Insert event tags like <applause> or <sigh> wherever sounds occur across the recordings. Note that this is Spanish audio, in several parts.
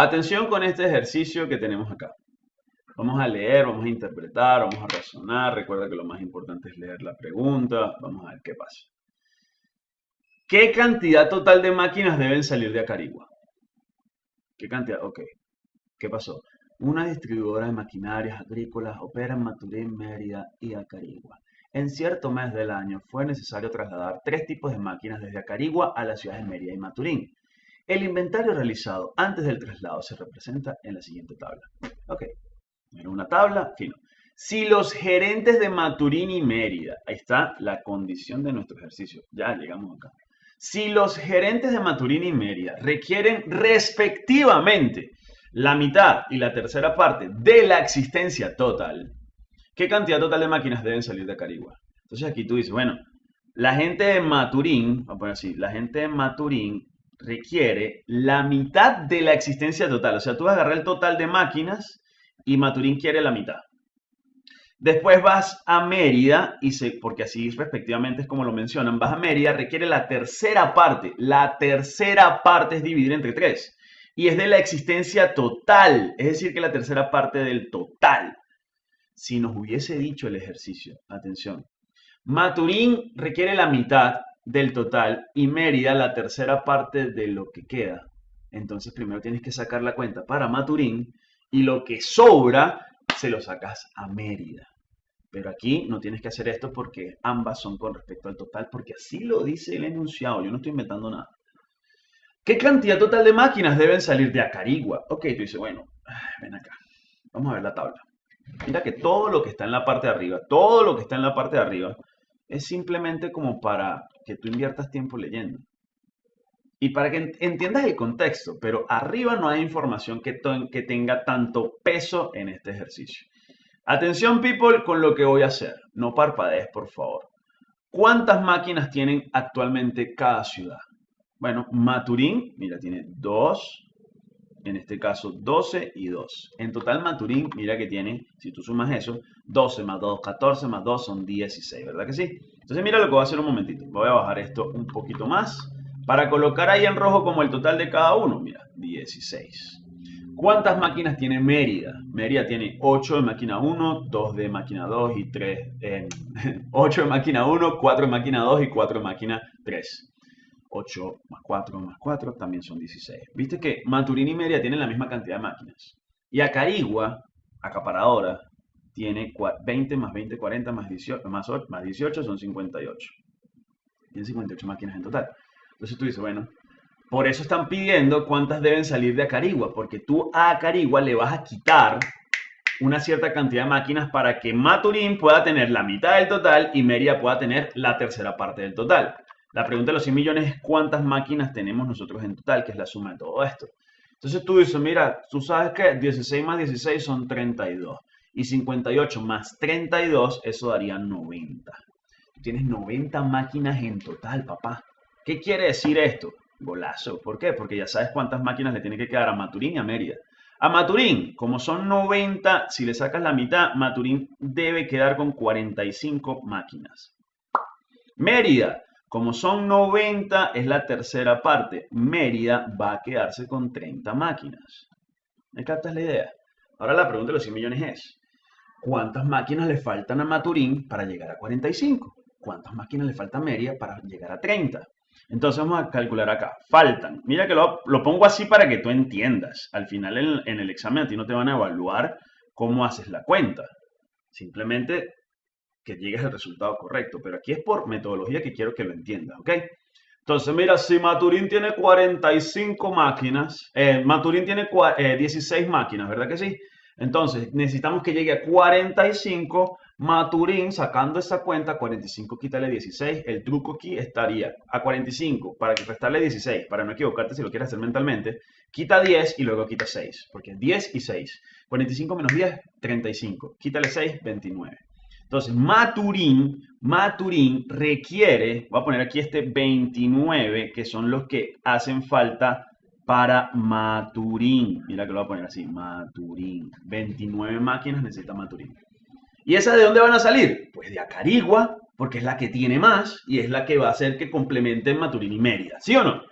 Atención con este ejercicio que tenemos acá. Vamos a leer, vamos a interpretar, vamos a razonar. Recuerda que lo más importante es leer la pregunta. Vamos a ver qué pasa. ¿Qué cantidad total de máquinas deben salir de Acarigua? ¿Qué cantidad? Ok. ¿Qué pasó? Una distribuidora de maquinarias agrícolas opera en Maturín, Mérida y Acarigua. En cierto mes del año fue necesario trasladar tres tipos de máquinas desde Acarigua a las ciudades de Mérida y Maturín. El inventario realizado antes del traslado se representa en la siguiente tabla. Ok, en una tabla. Si los gerentes de Maturín y Mérida, ahí está la condición de nuestro ejercicio, ya llegamos acá. Si los gerentes de Maturín y Mérida requieren respectivamente la mitad y la tercera parte de la existencia total, ¿qué cantidad total de máquinas deben salir de Carigua? Entonces aquí tú dices, bueno, la gente de Maturín, vamos a poner así, la gente de Maturín requiere la mitad de la existencia total. O sea, tú vas a agarrar el total de máquinas y Maturín quiere la mitad. Después vas a Mérida, y se, porque así respectivamente es como lo mencionan, vas a Mérida, requiere la tercera parte. La tercera parte es dividir entre tres. Y es de la existencia total, es decir, que la tercera parte del total. Si nos hubiese dicho el ejercicio, atención, Maturín requiere la mitad del total y Mérida la tercera parte de lo que queda. Entonces primero tienes que sacar la cuenta para Maturín y lo que sobra se lo sacas a Mérida. Pero aquí no tienes que hacer esto porque ambas son con respecto al total, porque así lo dice el enunciado. Yo no estoy inventando nada. ¿Qué cantidad total de máquinas deben salir de Acarigua? Ok, tú dices, bueno, ven acá. Vamos a ver la tabla. Mira que todo lo que está en la parte de arriba, todo lo que está en la parte de arriba, es simplemente como para que tú inviertas tiempo leyendo. Y para que entiendas el contexto, pero arriba no hay información que, que tenga tanto peso en este ejercicio. Atención people con lo que voy a hacer. No parpadees, por favor. ¿Cuántas máquinas tienen actualmente cada ciudad? Bueno, Maturín, mira, tiene dos, en este caso 12 y 2. En total Maturín, mira que tiene, si tú sumas eso, 12 más 2, 14 más 2 son 16, ¿verdad que sí? Entonces mira lo que voy a hacer un momentito. Voy a bajar esto un poquito más para colocar ahí en rojo como el total de cada uno. Mira, 16. ¿Cuántas máquinas tiene Mérida? Mérida tiene 8 de máquina 1, 2 de máquina 2 y 3. 8 de máquina 1, 4 de máquina 2 y 4 de máquina 3. 8 más 4 más 4 también son 16. Viste que Maturín y Mérida tienen la misma cantidad de máquinas. Y Acarigua, acaparadora, tiene 20 más 20, 40 más 18, más, 8, más 18 son 58. Tiene 58 máquinas en total. Entonces tú dices, bueno, por eso están pidiendo cuántas deben salir de Acarigua, porque tú a Acarigua le vas a quitar una cierta cantidad de máquinas para que Maturín pueda tener la mitad del total y Mérida pueda tener la tercera parte del total. La pregunta de los 100 millones es cuántas máquinas tenemos nosotros en total, que es la suma de todo esto. Entonces tú dices, mira, tú sabes que 16 más 16 son 32. Y 58 más 32, eso daría 90. Tú tienes 90 máquinas en total, papá. ¿Qué quiere decir esto? Golazo. ¿Por qué? Porque ya sabes cuántas máquinas le tiene que quedar a Maturín y a Mérida. A Maturín, como son 90, si le sacas la mitad, Maturín debe quedar con 45 máquinas. Mérida, como son 90, es la tercera parte. Mérida va a quedarse con 30 máquinas. ¿Me captas la idea? Ahora la pregunta de los 100 millones es, ¿cuántas máquinas le faltan a Maturín para llegar a 45? ¿Cuántas máquinas le faltan a Mérida para llegar a 30? Entonces vamos a calcular acá. Faltan. Mira que lo, pongo así para que tú entiendas. Al final en, en el examen a ti no te van a evaluar cómo haces la cuenta. Simplemente que llegues al resultado correcto. Pero aquí es por metodología que quiero que lo entiendas, ¿ok? Entonces, mira, si Maturín tiene 45 máquinas, eh, Maturín tiene 16 eh, máquinas, ¿verdad que sí? Entonces, necesitamos que llegue a 45. Maturín, sacando esa cuenta, 45 quítale 16. El truco aquí estaría a 45 para que restarle 16, para no equivocarte si lo quieres hacer mentalmente. Quita 10 y luego quita 6, porque 10 y 6. 45 menos 10, 35. Quítale 6, 29. Entonces, Maturín, Maturín requiere, voy a poner aquí este 29, que son los que hacen falta para Maturín. Mira que lo voy a poner así, Maturín. 29 máquinas necesita Maturín. ¿Y esas de dónde van a salir? Pues de Acarigua, porque es la que tiene más y es la que va a hacer que complementen Maturín y Mérida. ¿Sí o no?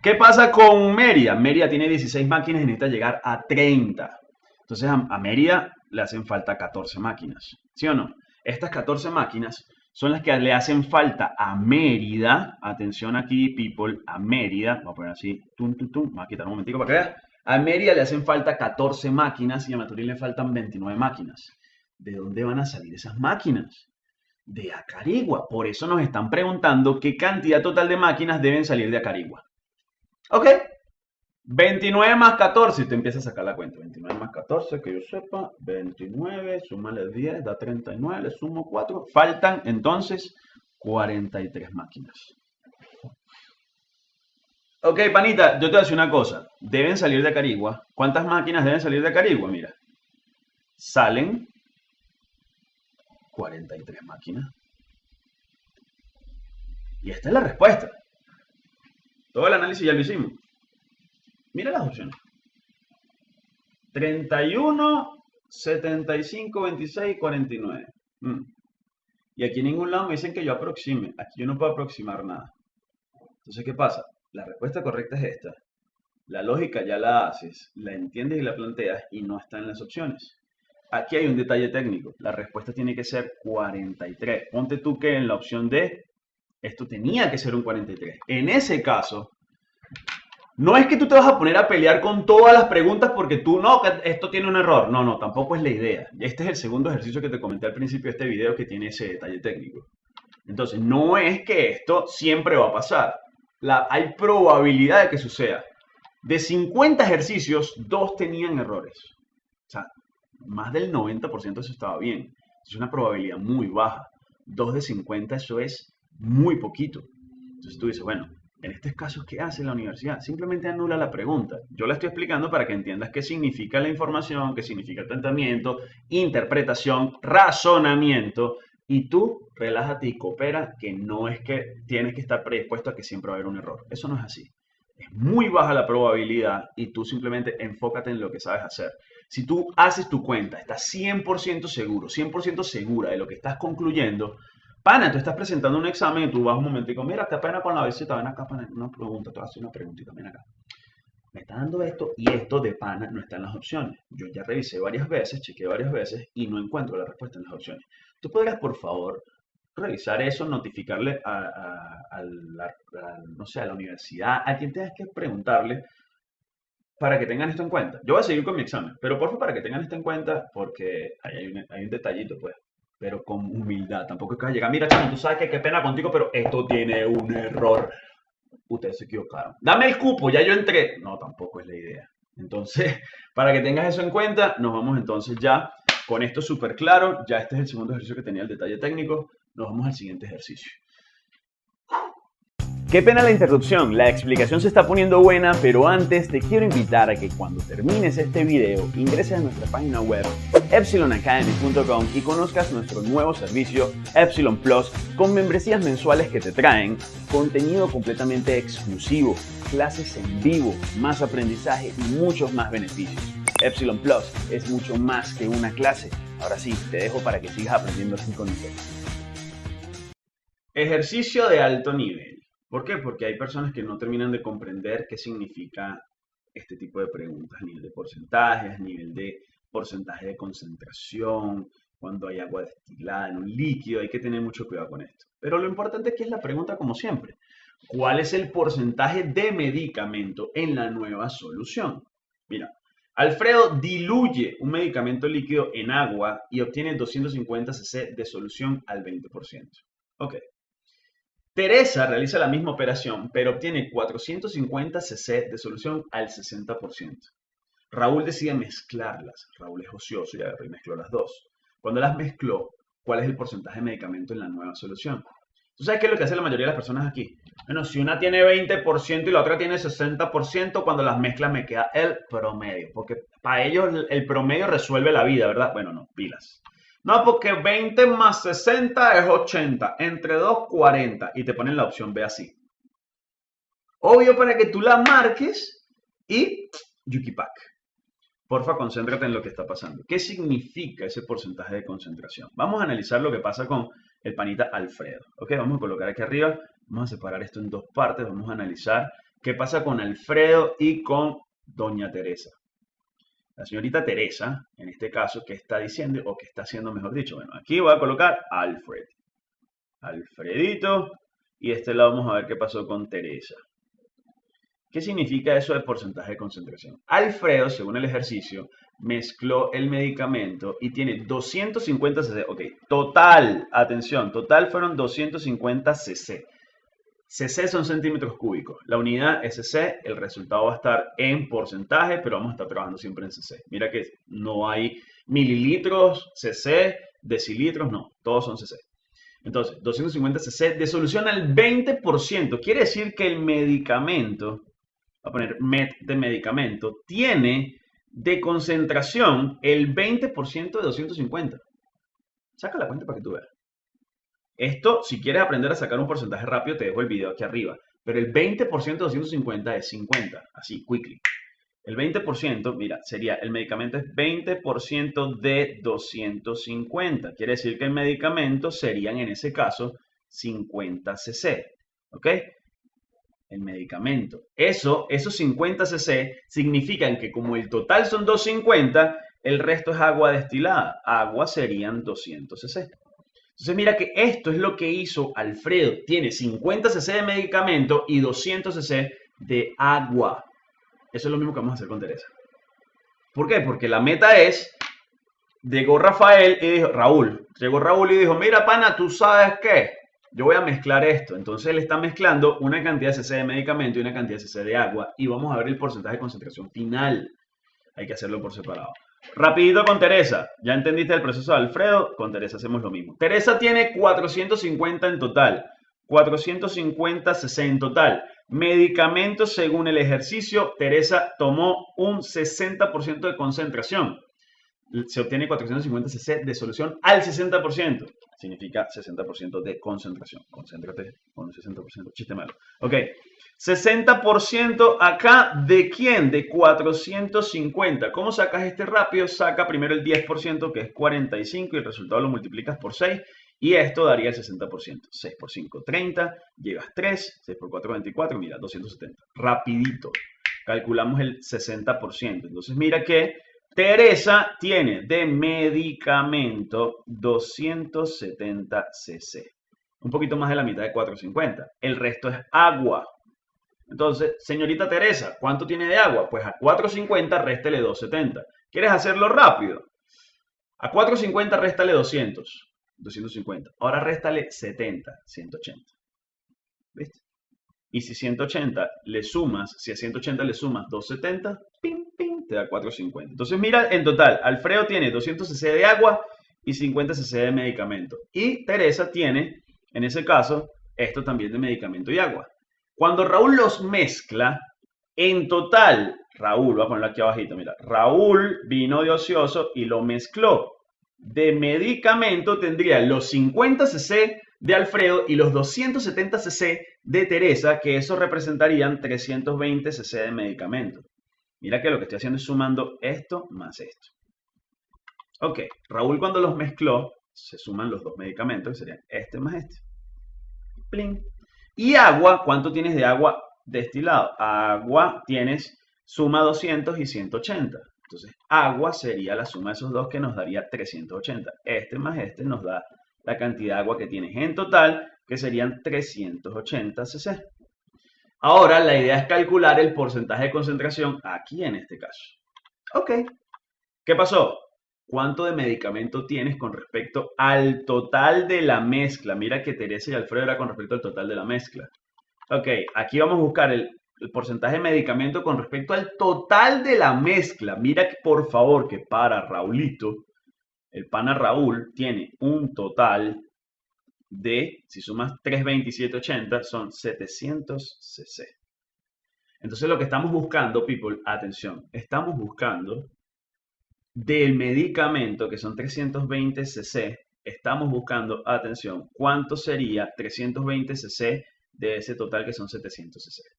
¿Qué pasa con Mérida? Mérida tiene 16 máquinas y necesita llegar a 30. Entonces a, Mérida le hacen falta 14 máquinas. ¿Sí o no? Estas 14 máquinas son las que le hacen falta a Mérida. Atención aquí, people, a Mérida. A poner así, tum, a quitar un momentico para que. A Mérida le hacen falta 14 máquinas y a Maturín le faltan 29 máquinas. ¿De dónde van a salir esas máquinas? De Acarigua. Por eso nos están preguntando qué cantidad total de máquinas deben salir de Acarigua. ¿Ok? 29 más 14, y te empiezas a sacar la cuenta. 29 más 14, que yo sepa, 29, súmale 10, da 39, le sumo 4. Faltan entonces 43 máquinas. Ok, panita, yo te voy a decir una cosa. Deben salir de Carigua. ¿Cuántas máquinas deben salir de Carigua? Mira. Salen 43 máquinas. Y esta es la respuesta. Todo el análisis ya lo hicimos. Mira las opciones. 31, 75, 26, 49. Y aquí en ningún lado me dicen que yo aproxime. Aquí yo no puedo aproximar nada. Entonces, ¿qué pasa? La respuesta correcta es esta. La lógica ya la haces, la entiendes y la planteas y no está en las opciones. Aquí hay un detalle técnico. La respuesta tiene que ser 43. Ponte tú que en la opción D esto tenía que ser un 43. En ese caso, no es que tú te vas a poner a pelear con todas las preguntas porque tú no, esto tiene un error. No, no, tampoco es la idea. Este es el segundo ejercicio que te comenté al principio de este video que tiene ese detalle técnico. Entonces, no es que esto siempre va a pasar. Hay probabilidad de que suceda. De 50 ejercicios, dos tenían errores. O sea, más del 90% eso estaba bien. Es una probabilidad muy baja. Dos de 50, eso es muy poquito. Entonces tú dices, bueno, en estos casos, ¿qué hace la universidad? Simplemente anula la pregunta. Yo la estoy explicando para que entiendas qué significa la información, qué significa el interpretación, razonamiento. Y tú relájate y coopera, que no es que tienes que estar predispuesto a que siempre va a haber un error. Eso no es así. Es muy baja la probabilidad y tú simplemente enfócate en lo que sabes hacer. Si tú haces tu cuenta, estás 100% seguro, 100% segura de lo que estás concluyendo, Pana, tú estás presentando un examen y tú vas un momentico, mira, qué pena con la visita, ven acá, pana, una pregunta, te voy a hacer una preguntita, ven acá. Me está dando esto y esto de pana no está en las opciones. Yo ya revisé varias veces, chequeé varias veces y no encuentro la respuesta en las opciones. Tú podrías, por favor, revisar eso, notificarle a, la, no sé, a la universidad, a quien tengas que preguntarle para que tengan esto en cuenta. Yo voy a seguir con mi examen, pero por favor, para que tengan esto en cuenta, porque hay hay un detallito, pues pero con humildad. Tampoco es que llegar, mira, chamo, tú sabes que qué pena contigo, pero esto tiene un error. Ustedes se equivocaron. Dame el cupo, ya yo entré. No, tampoco es la idea. Entonces, <laughs> para que tengas eso en cuenta, nos vamos entonces ya con esto súper claro. Ya este es el segundo ejercicio que tenía el detalle técnico. Nos vamos al siguiente ejercicio. Qué pena la interrupción, la explicación se está poniendo buena, pero antes te quiero invitar a que cuando termines este video ingreses a nuestra página web epsilonacademy.com y conozcas nuestro nuevo servicio Epsilon Plus con membresías mensuales que te traen contenido completamente exclusivo, clases en vivo, más aprendizaje y muchos más beneficios. Epsilon Plus es mucho más que una clase. Ahora sí, te dejo para que sigas aprendiendo así con nosotros. Ejercicio de alto nivel. ¿Por qué? Porque hay personas que no terminan de comprender qué significa este tipo de preguntas a nivel de porcentajes, a nivel de porcentaje de concentración, cuando hay agua destilada en un líquido, hay que tener mucho cuidado con esto. Pero lo importante es que es la pregunta como siempre. ¿Cuál es el porcentaje de medicamento en la nueva solución? Mira, Alfredo diluye un medicamento líquido en agua y obtiene 250 cc de solución al 20%. Ok, Teresa realiza la misma operación, pero obtiene 450 cc de solución al 60%. Raúl decide mezclarlas. Raúl es ocioso y agarró y mezcló las dos. Cuando las mezcló, ¿cuál es el porcentaje de medicamento en la nueva solución? ¿Tú sabes qué es lo que hace la mayoría de las personas aquí? Bueno, si una tiene 20% y la otra tiene 60%, cuando las mezclas me queda el promedio. Porque para ellos el promedio resuelve la vida, ¿verdad? Bueno, no, pilas. No, porque 20 más 60 es 80. Entre 2, 40. Y te ponen la opción B así. Obvio para que tú la marques y Yukipak. Porfa, concéntrate en lo que está pasando. ¿Qué significa ese porcentaje de concentración? Vamos a analizar lo que pasa con el panita Alfredo. Ok, vamos a colocar aquí arriba. Vamos a separar esto en dos partes. Vamos a analizar ¿Qué pasa con Alfredo y con Doña Teresa? La señorita Teresa, en este caso, ¿qué está diciendo o qué está haciendo, mejor dicho? Bueno, aquí voy a colocar Alfred. Alfredito. Y este lado vamos a ver qué pasó con Teresa. ¿Qué significa eso de porcentaje de concentración? Alfredo, según el ejercicio, mezcló el medicamento y tiene 250 cc. Ok, total, atención, total fueron 250 cc. Cc son centímetros cúbicos. La unidad es cc, el resultado va a estar en porcentaje, pero vamos a estar trabajando siempre en cc. Mira que no hay mililitros, cc, decilitros, no, todos son cc. Entonces, 250 cc de solución al 20%. Quiere decir que el medicamento, a poner MET de medicamento, tiene de concentración el 20% de 250. Saca la cuenta para que tú veas. Esto, si quieres aprender a sacar un porcentaje rápido, te dejo el video aquí arriba. Pero el 20% de 250 es 50. Así, quickly. El 20%, mira, sería, el medicamento es 20% de 250. Quiere decir que el medicamento serían en ese caso 50 cc. ¿Ok? El medicamento. Eso, esos 50 cc significan que como el total son 250, el resto es agua destilada. Agua serían 200 cc. Entonces mira que esto es lo que hizo Alfredo. Tiene 50 cc de medicamento y 200 cc de agua. Eso es lo mismo que vamos a hacer con Teresa. ¿Por qué? Porque la meta es, llegó Rafael y dijo, Raúl, llegó Raúl y dijo, mira pana, tú sabes qué, yo voy a mezclar esto. Entonces él está mezclando una cantidad de cc de medicamento y una cantidad de cc de agua y vamos a ver el porcentaje de concentración final. Hay que hacerlo por separado. Rapidito con Teresa. Ya entendiste el proceso de Alfredo. Con Teresa hacemos lo mismo. Teresa tiene 450 en total. 450 cc en total. Medicamentos según el ejercicio, Teresa tomó un 60% de concentración. Se obtiene 450 cc de solución al 60%. Significa 60% de concentración. Concéntrate con un 60%. Chiste malo. Ok. 60% acá de quién? De 450. ¿Cómo sacas este rápido? Saca primero el 10% que es 45 y el resultado lo multiplicas por 6 y esto daría el 60%. 6 por 5, 30. Llevas 3. 6 por 4, 24. Mira, 270. Rapidito. Calculamos el 60%. Entonces mira que Teresa tiene de medicamento 270 cc. Un poquito más de la mitad de 450. El resto es agua. Entonces, señorita Teresa, ¿cuánto tiene de agua? Pues a 450 réstele 270. ¿Quieres hacerlo rápido? A 450 réstale 200. 250. Ahora réstale 70, 180. ¿Viste? Y si 180 le sumas, si a 180 le sumas 270, pim, pim, te da 450. Entonces mira, en total, Alfredo tiene 200 cc de agua y 50 cc de medicamento. Y Teresa tiene, en ese caso, esto también de medicamento y agua. Cuando Raúl los mezcla, en total, Raúl, voy a ponerlo aquí abajito, mira, Raúl vino de ocioso y lo mezcló de medicamento tendría los 50 cc de Alfredo y los 270 cc de Teresa, que eso representarían 320 cc de medicamento. Mira que lo que estoy haciendo es sumando esto más esto. Ok, Raúl cuando los mezcló, se suman los dos medicamentos, que serían este más este. Plin. Y agua, ¿cuánto tienes de agua destilado? Agua tienes suma 200 y 180. Entonces, agua sería la suma de esos dos que nos daría 380. Este más este nos da la cantidad de agua que tienes en total, que serían 380 cc. Ahora, la idea es calcular el porcentaje de concentración aquí en este caso. Ok. ¿Qué pasó? ¿Cuánto de medicamento tienes con respecto al total de la mezcla? Mira que Teresa y Alfredo era con respecto al total de la mezcla. Ok, aquí vamos a buscar el porcentaje de medicamento con respecto al total de la mezcla. Mira que por favor que para Raulito, el pana Raúl tiene un total de, si sumas 32780, son 700 cc. Entonces lo que estamos buscando, people, atención, estamos buscando del medicamento, que son 320 cc, estamos buscando, atención, cuánto sería 320 cc de ese total que son 700 cc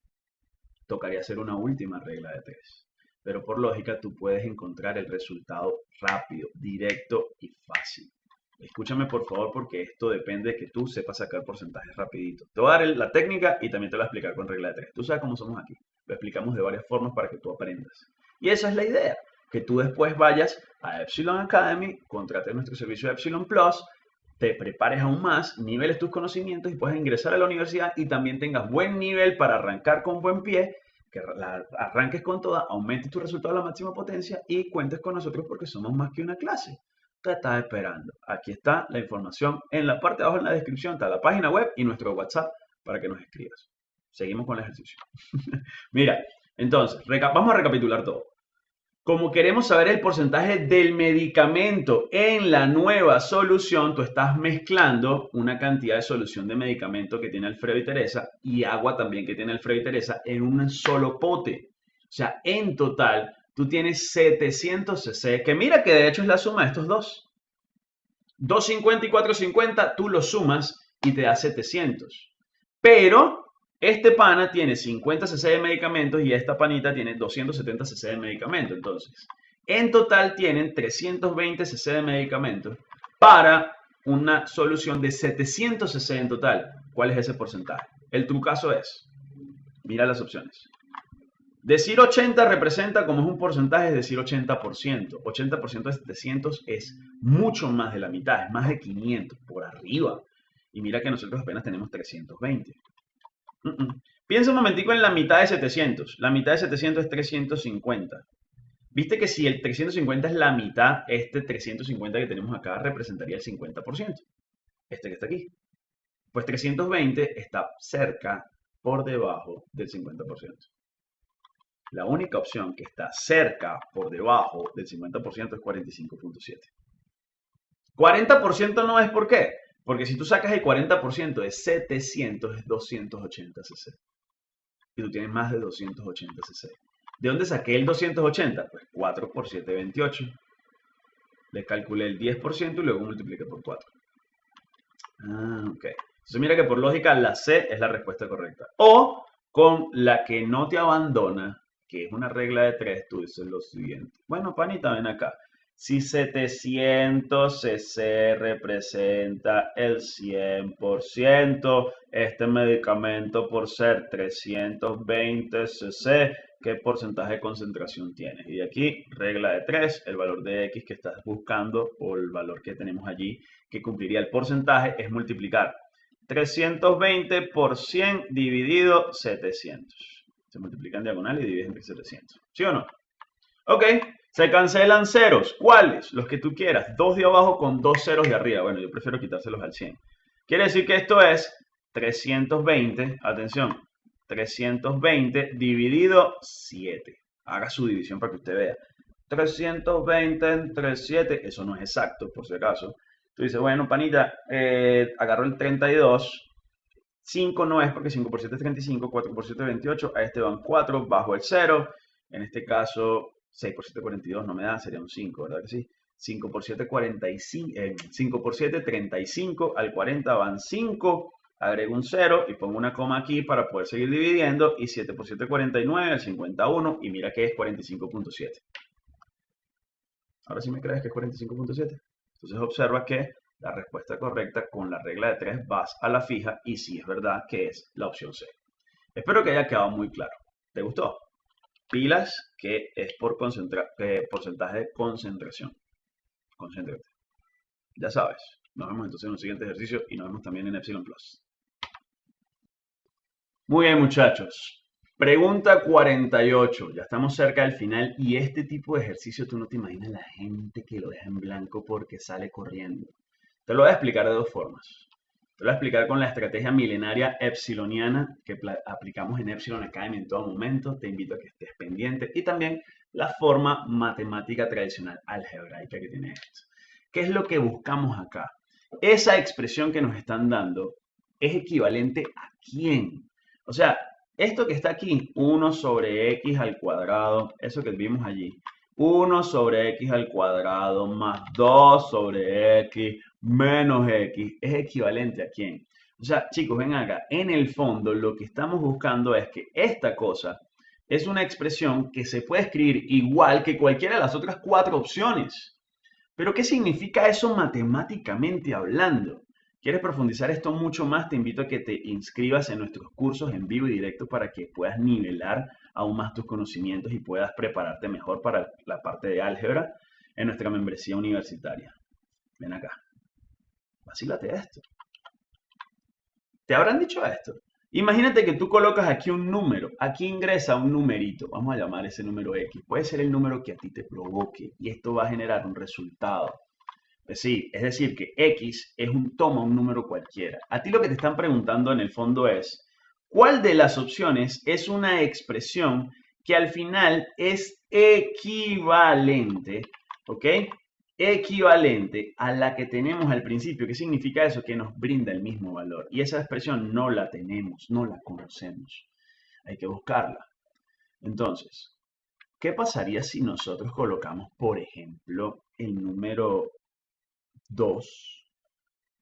tocaría hacer una última regla de tres. Pero por lógica tú puedes encontrar el resultado rápido, directo y fácil. Escúchame por favor porque esto depende de que tú sepas sacar porcentajes rapidito. Te voy a dar la técnica y también te lo voy a explicar con regla de tres. Tú sabes cómo somos aquí. Lo explicamos de varias formas para que tú aprendas. Y esa es la idea, que tú después vayas a Epsilon Academy, contrates nuestro servicio Epsilon Plus, te prepares aún más, niveles tus conocimientos y puedas ingresar a la universidad y también tengas buen nivel para arrancar con buen pie, que arranques con toda, aumentes tu resultado a la máxima potencia y cuentes con nosotros porque somos más que una clase te estás esperando? Aquí está la información en la parte de abajo en la descripción, está la página web y nuestro WhatsApp para que nos escribas. Seguimos con el ejercicio. <laughs> Mira, entonces, vamos a recapitular todo. Como queremos saber el porcentaje del medicamento en la nueva solución, tú estás mezclando una cantidad de solución de medicamento que tiene Alfredo y Teresa y agua también que tiene Alfredo y Teresa en un solo pote. O sea, en total tú tienes 700 cc, que mira que de hecho es la suma de estos dos. 250 y 450, tú los sumas y te da 700. Pero este pana tiene 50 cc de medicamentos y esta panita tiene 270 cc de medicamento. Entonces, en total tienen 320 cc de medicamentos para una solución de 700 cc en total. ¿Cuál es ese porcentaje? El trucazo es, mira las opciones. Decir 80 representa como es un porcentaje, es decir 80%. 80% de 700 es mucho más de la mitad, es más de 500 por arriba. Y mira que nosotros apenas tenemos 320. Piensa un momentico en la mitad de 700. La mitad de 700 es 350. Viste que si el 350 es la mitad, este 350 que tenemos acá representaría el 50%. Este que está aquí. Pues 320 está cerca por debajo del 50%. La única opción que está cerca por debajo del 50% es 45.7. 40% no es por qué. Porque si tú sacas el 40% de 700 es 280 cc. Y tú tienes más de 280 cc. ¿De dónde saqué el 280? Pues 4 por 7, 28. Le calculé el 10% y luego multipliqué por 4. Ah, ok. Entonces mira que por lógica la C es la respuesta correcta. O con la que no te abandona, que es una regla de tres, tú dices lo siguiente. Bueno, panita, ven acá. Si 700 cc representa el 100%, este medicamento por ser 320 cc, ¿qué porcentaje de concentración tiene? Y aquí, regla de 3, el valor de X que estás buscando o el valor que tenemos allí que cumpliría el porcentaje es multiplicar 320 por 100 dividido 700 se multiplican diagonal y dividen entre 700. ¿Sí o no? Ok, se cancelan ceros. ¿Cuáles? Los que tú quieras. Dos de abajo con dos ceros de arriba. Bueno, yo prefiero quitárselos al 100. Quiere decir que esto es 320, atención, 320 dividido 7. Haga su división para que usted vea. 320 entre 7, eso no es exacto, por si acaso. Tú dices, bueno, panita, eh, agarro el 32, 5 no es porque 5 por 7 es 35, 4 por 7 es 28, a este van 4 bajo el 0, en este caso 6 por 7 42 no me da, sería un 5, ¿verdad que sí? 5 por 7 45, eh, 5 por 7 35, al 40 van 5, agrego un 0 y pongo una coma aquí para poder seguir dividiendo y 7 por 7 49, al 51 y mira que es 45.7. Ahora sí me crees que es 45.7. Entonces observa que la respuesta correcta con la regla de 3 vas a la fija y si es verdad que es la opción C. Espero que haya quedado muy claro. ¿Te gustó? Pilas que es por eh, porcentaje de concentración. Concéntrate. Ya sabes. Nos vemos entonces en un siguiente ejercicio y nos vemos también en Epsilon Plus. Muy bien muchachos. Pregunta 48. Ya estamos cerca del final y este tipo de ejercicio tú no te imaginas la gente que lo deja en blanco porque sale corriendo. Te lo voy a explicar de dos formas. Te lo voy a explicar con la estrategia milenaria epsiloniana que aplicamos en Epsilon Academy en todo momento. Te invito a que estés pendiente. Y también la forma matemática tradicional algebraica que tiene esto. ¿Qué es lo que buscamos acá? Esa expresión que nos están dando es equivalente a quién? O sea, esto que está aquí, 1 sobre x al cuadrado, eso que vimos allí, 1 sobre x al cuadrado más 2 sobre x menos x es equivalente a quién. O sea, chicos, ven acá. En el fondo, lo que estamos buscando es que esta cosa es una expresión que se puede escribir igual que cualquiera de las otras cuatro opciones. Pero ¿qué significa eso matemáticamente hablando? ¿Quieres profundizar esto mucho más? Te invito a que te inscribas en nuestros cursos en vivo y directo para que puedas nivelar aún más tus conocimientos y puedas prepararte mejor para la parte de álgebra en nuestra membresía universitaria. Ven acá. Vacílate esto. ¿Te habrán dicho esto? Imagínate que tú colocas aquí un número, aquí ingresa un numerito, vamos a llamar ese número X, puede ser el número que a ti te provoque y esto va a generar un resultado. Es decir, es decir, que X es un toma un número cualquiera. A ti lo que te están preguntando en el fondo es, ¿cuál de las opciones es una expresión que al final es equivalente, ¿ok? equivalente a la que tenemos al principio. ¿Qué significa eso? Que nos brinda el mismo valor. Y esa expresión no la tenemos, no la conocemos. Hay que buscarla. Entonces, ¿qué pasaría si nosotros colocamos, por ejemplo, el número 2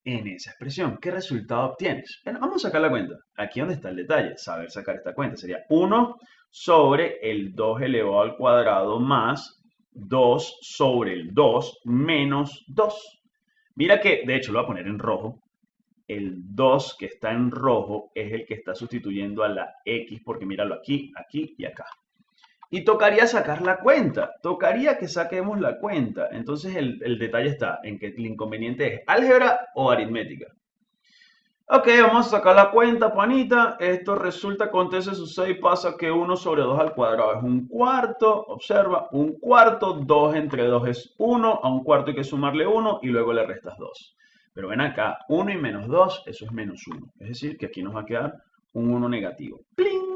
en esa expresión? ¿Qué resultado obtienes? Bueno, vamos a sacar la cuenta. Aquí donde está el detalle, saber sacar esta cuenta. Sería 1 sobre el 2 elevado al cuadrado más 2 sobre el 2 menos 2. Mira que, de hecho, lo voy a poner en rojo. El 2 que está en rojo es el que está sustituyendo a la X, porque míralo aquí, aquí y acá. Y tocaría sacar la cuenta, tocaría que saquemos la cuenta. Entonces el, detalle está en que el inconveniente es álgebra o aritmética. Ok, vamos a sacar la cuenta, panita. Esto resulta, con ese sucede y pasa que 1 sobre 2 al cuadrado es un cuarto. Observa, un cuarto, 2 entre 2 es 1. A un cuarto hay que sumarle 1 y luego le restas 2. Pero ven acá, 1 y menos 2, eso es menos 1. Es decir, que aquí nos va a quedar un 1 negativo. ¡Pling!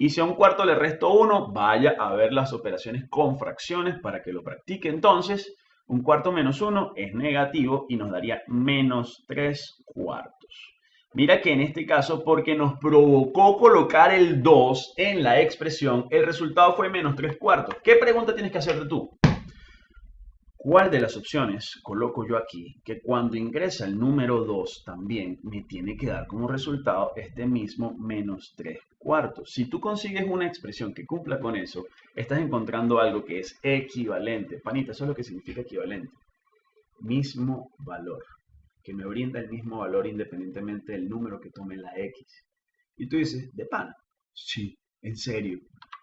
Y si a un cuarto le resto 1, vaya a ver las operaciones con fracciones para que lo practique entonces. Un cuarto menos 1 es negativo y nos daría menos 3 cuartos. Mira que en este caso, porque nos provocó colocar el 2 en la expresión, el resultado fue menos 3 cuartos. ¿Qué pregunta tienes que hacerte tú? ¿Cuál de las opciones coloco yo aquí que cuando ingresa el número 2 también me tiene que dar como resultado este mismo menos 3 cuartos? Si tú consigues una expresión que cumpla con eso, estás encontrando algo que es equivalente. Panita, eso es lo que significa equivalente. Mismo valor, que me brinda el mismo valor independientemente del número que tome la X. Y tú dices, ¿de pan? Sí, en serio.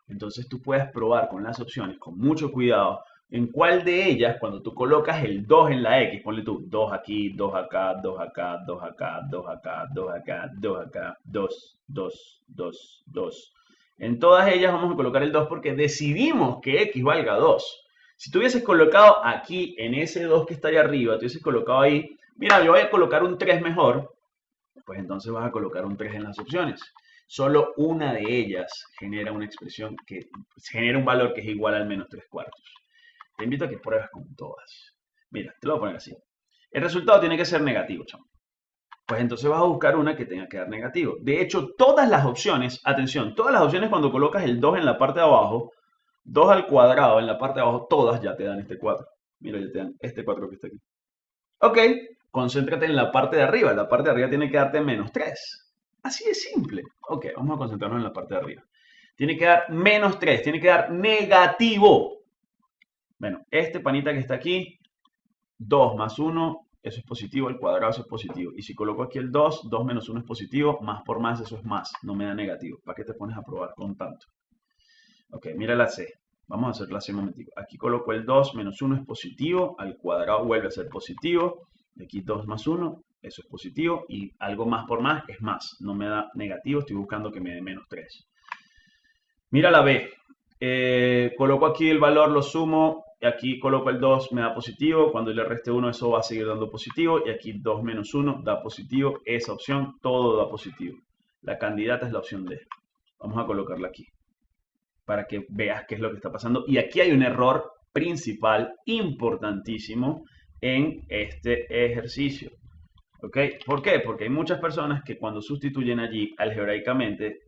Entonces tú puedes probar con las opciones con mucho cuidado en cuál de ellas, cuando tú colocas el 2 en la X, ponle tú 2 aquí, 2 acá, 2 acá, 2 acá, 2 acá, 2 acá, 2 acá, 2, 2, 2, 2. En todas ellas vamos a colocar el 2 porque decidimos que X valga 2. Si tú hubieses colocado aquí, en ese 2 que está ahí arriba, tú hubieses colocado ahí, mira, yo voy a colocar un 3 mejor, pues entonces vas a colocar un 3 en las opciones. Solo una de ellas genera una expresión que genera un valor que es igual al menos 3 cuartos. Te invito a que pruebes con todas. Mira, te lo voy a poner así. El resultado tiene que ser negativo, chamo. Pues entonces vas a buscar una que tenga que dar negativo. De hecho, todas las opciones, atención, todas las opciones cuando colocas el 2 en la parte de abajo, 2 al cuadrado en la parte de abajo, todas ya te dan este 4. Mira, ya te dan este 4 que está aquí. Ok, concéntrate en la parte de arriba. La parte de arriba tiene que darte menos 3. Así de simple. Ok, vamos a concentrarnos en la parte de arriba. Tiene que dar menos 3, tiene que dar negativo. Bueno, este panita que está aquí, 2 más 1, eso es positivo, el cuadrado eso es positivo. Y si coloco aquí el 2, 2 menos 1 es positivo, más por más eso es más, no me da negativo. ¿Para qué te pones a probar con tanto? Ok, mira la C. Vamos a hacer la C un momentico. Aquí coloco el 2 menos 1 es positivo, al cuadrado vuelve a ser positivo. Aquí 2 más 1, eso es positivo. Y algo más por más es más, no me da negativo, estoy buscando que me dé menos 3. Mira la B. Eh, coloco aquí el valor, lo sumo, aquí coloco el 2, me da positivo, cuando le reste 1 eso va a seguir dando positivo, y aquí 2 menos 1 da positivo, esa opción todo da positivo. La candidata es la opción D. Vamos a colocarla aquí, para que veas qué es lo que está pasando. Y aquí hay un error principal, importantísimo, en este ejercicio. ¿Ok? ¿Por qué? Porque hay muchas personas que cuando sustituyen allí algebraicamente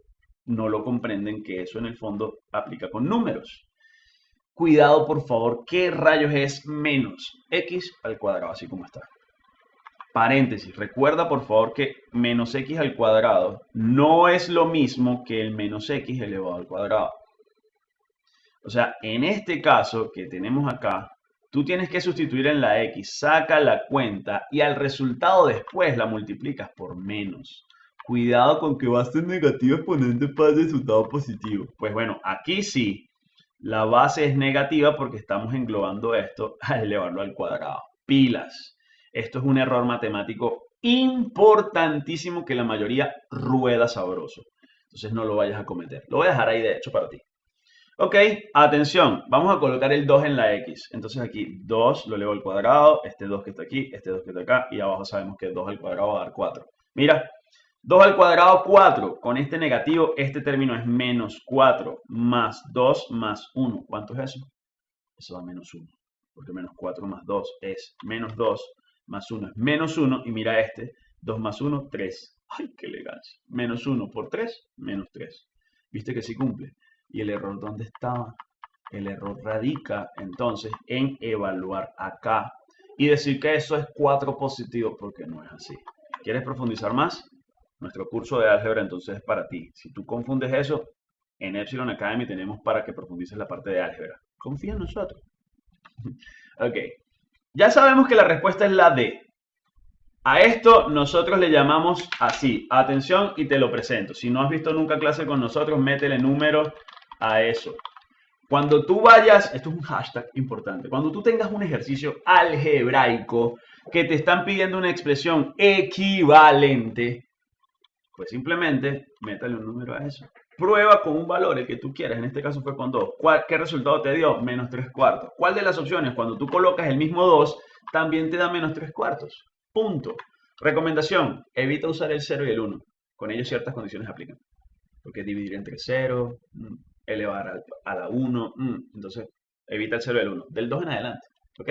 no lo comprenden que eso en el fondo aplica con números cuidado por favor, ¿qué rayos es menos x al cuadrado? Así como está. Paréntesis, recuerda por favor que menos x al cuadrado no es lo mismo que el menos x elevado al cuadrado. O sea, en este caso que tenemos acá, Tú tienes que sustituir en la X, saca la cuenta y al resultado después la multiplicas por menos. Cuidado con que va a ser negativo exponente para el resultado positivo. Pues bueno, aquí sí, la base es negativa porque estamos englobando esto <laughs> a elevarlo al cuadrado. Pilas. Esto es un error matemático importantísimo que la mayoría rueda sabroso. Entonces no lo vayas a cometer. Lo voy a dejar ahí de hecho para ti. Ok, atención, vamos a colocar el 2 en la X. Entonces aquí 2 lo elevo al cuadrado, este 2 que está aquí, este 2 que está acá, y abajo sabemos que 2 al cuadrado va a dar 4. Mira, 2 al cuadrado 4, con este negativo, este término es menos 4, más 2 más 1. ¿Cuánto es eso? Eso da menos 1, porque menos 4 más 2 es menos 2, más 1 es menos 1, y mira este, 2 más 1, 3. ¡Ay, qué elegancia! Menos 1 por 3, menos 3. ¿Viste que sí cumple? ¿Y el error dónde estaba? El error radica entonces en evaluar acá y decir que eso es 4 positivo porque no es así. ¿Quieres profundizar más? Nuestro curso de álgebra entonces es para ti. Si tú confundes eso, en Epsilon Academy tenemos para que profundices la parte de álgebra. Confía en nosotros. <laughs> ok. Ya sabemos que la respuesta es la D. A esto nosotros le llamamos así. Atención y te lo presento. Si no has visto nunca clase con nosotros, métele número a eso. Cuando tú vayas, esto es un hashtag importante, cuando tú tengas un ejercicio algebraico que te están pidiendo una expresión equivalente, pues simplemente métale un número a eso. Prueba con un valor el que tú quieras, en este caso fue con 2. ¿Qué resultado te dio? Menos 3 cuartos. ¿Cuál de las opciones, cuando tú colocas el mismo 2, también te da menos 3 cuartos? Punto. Recomendación, evita usar el 0 y el 1. Con ellos ciertas condiciones aplican. Porque dividir entre 0, elevar a, la 1. Mm, entonces, evita el 0 y el 1. Del 2 en adelante. ¿Ok?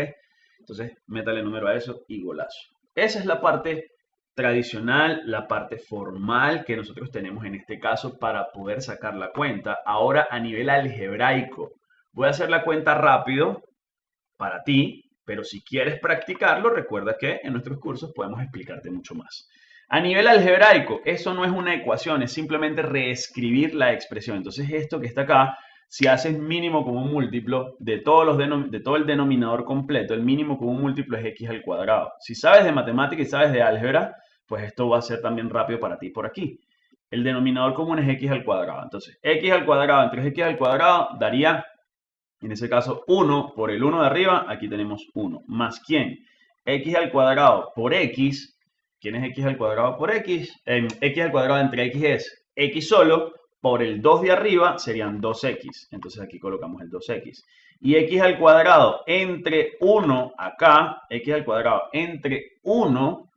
Entonces, métale número a eso y golazo. Esa es la parte tradicional, la parte formal que nosotros tenemos en este caso para poder sacar la cuenta. Ahora, a nivel algebraico, voy a hacer la cuenta rápido para ti, pero si quieres practicarlo, recuerda que en nuestros cursos podemos explicarte mucho más. A nivel algebraico, eso no es una ecuación, es simplemente reescribir la expresión. Entonces esto que está acá, si haces mínimo común múltiplo de, todos los de todo el denominador completo, el mínimo común múltiplo es x al cuadrado. Si sabes de matemática y sabes de álgebra, pues esto va a ser también rápido para ti por aquí. El denominador común es x al cuadrado. Entonces, x al cuadrado entre x al cuadrado daría, en ese caso, 1 por el 1 de arriba. Aquí tenemos 1. ¿Más quién? x al cuadrado por x ¿Quién es x al cuadrado por x? x al cuadrado entre x es x solo, por el 2 de arriba serían 2x. Entonces aquí colocamos el 2x. Y x al cuadrado entre 1 acá, x al cuadrado entre 1,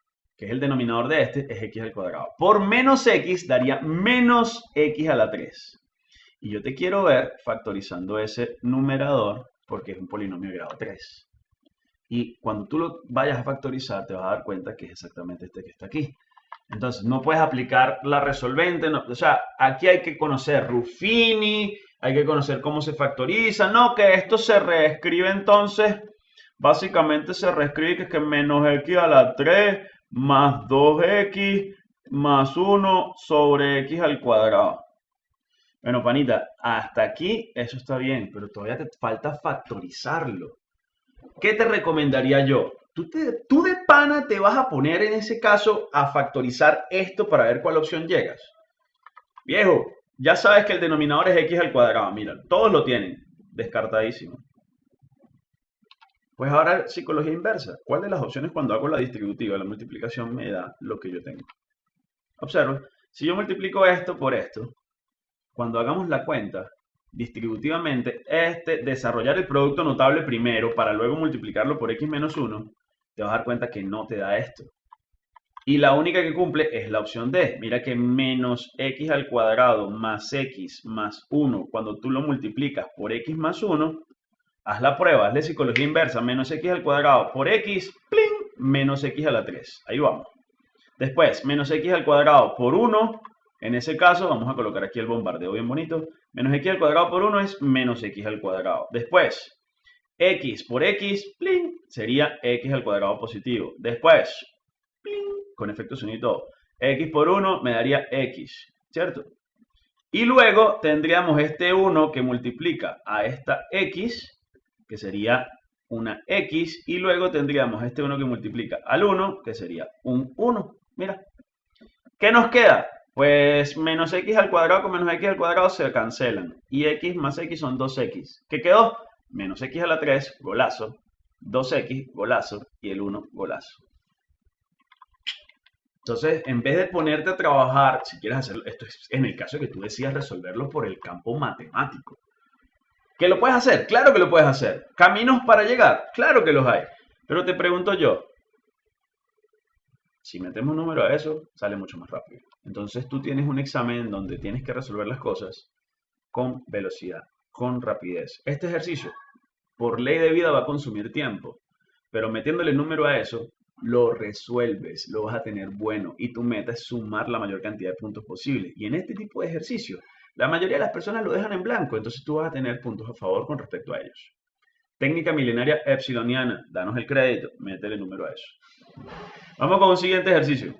que es el denominador de este, es x al cuadrado. Por menos x daría menos x a la 3. Y yo te quiero ver factorizando ese numerador porque es un polinomio de grado 3. Y cuando tú lo vayas a factorizar, te vas a dar cuenta que es exactamente este que está aquí. Entonces, no puedes aplicar la resolvente. o sea, aquí hay que conocer Ruffini, hay que conocer cómo se factoriza. No, que esto se reescribe entonces. Básicamente se reescribe que es que menos x a la 3 más 2x más 1 sobre x al cuadrado. Bueno, panita, hasta aquí eso está bien, pero todavía te falta factorizarlo. ¿qué te recomendaría yo? Tú, tú de pana te vas a poner en ese caso a factorizar esto para ver cuál opción llegas. Viejo, ya sabes que el denominador es x al cuadrado. Mira, todos lo tienen. Descartadísimo. Pues ahora psicología inversa. ¿Cuál de las opciones cuando hago la distributiva, la multiplicación, me da lo que yo tengo? Observa, si yo multiplico esto por esto, cuando hagamos la cuenta, distributivamente, este, desarrollar el producto notable primero para luego multiplicarlo por x menos 1, te vas a dar cuenta que no te da esto. Y la única que cumple es la opción D. Mira que menos x al cuadrado más x más 1, cuando tú lo multiplicas por x más 1, haz la prueba, haz de psicología inversa, menos x al cuadrado por x, ¡pling! menos x a la 3. Ahí vamos. Después, menos x al cuadrado por 1, en ese caso, vamos a colocar aquí el bombardeo bien bonito. Menos x al cuadrado por 1 es menos x al cuadrado. Después, x por x, plin, sería x al cuadrado positivo. Después, plin, con efecto sonido x por 1 me daría x, ¿cierto? Y luego tendríamos este 1 que multiplica a esta x, que sería una X y luego tendríamos este 1 que multiplica al 1, que sería un 1. Mira. ¿Qué nos queda? Pues menos X al cuadrado con menos X al cuadrado se cancelan. Y X más X son 2X. ¿Qué quedó? Menos X a la 3, golazo. 2X, golazo. Y el 1, golazo. Entonces, en vez de ponerte a trabajar, si quieres hacerlo, esto es en el caso que tú decidas resolverlo por el campo matemático. ¿Que lo puedes hacer? Claro que lo puedes hacer. ¿Caminos para llegar? Claro que los hay. Pero te pregunto yo, si metemos un número a eso, sale mucho más rápido. Entonces tú tienes un examen donde tienes que resolver las cosas con velocidad, con rapidez. Este ejercicio, por ley de vida, va a consumir tiempo. Pero metiéndole número a eso, lo resuelves, lo vas a tener bueno y tu meta es sumar la mayor cantidad de puntos posible. Y en este tipo de ejercicio, la mayoría de las personas lo dejan en blanco, entonces tú vas a tener puntos a favor con respecto a ellos. Técnica milenaria epsiloniana, danos el crédito, métele número a eso. Vamos con un siguiente ejercicio.